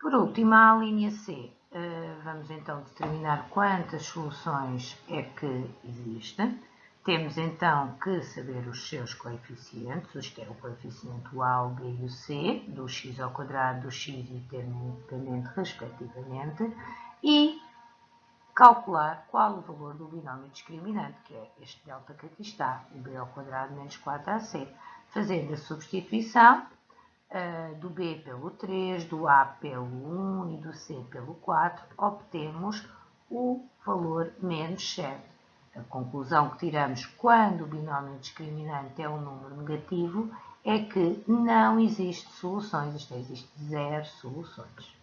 Por último, a linha C. Eh, vamos então determinar quantas soluções é que existem. Temos então que saber os seus coeficientes, que é o coeficiente o A, o B e o C, do x ao quadrado, do x e termo independente respectivamente, e calcular qual o valor do binómio discriminante, que é este delta que aqui está, o b ao quadrado menos 4ac. Fazendo a substituição uh, do b pelo 3, do a pelo 1 e do c pelo 4, obtemos o valor menos 7. A conclusão que tiramos quando o binómio discriminante é um número negativo é que não existe soluções, isto é, existe zero soluções.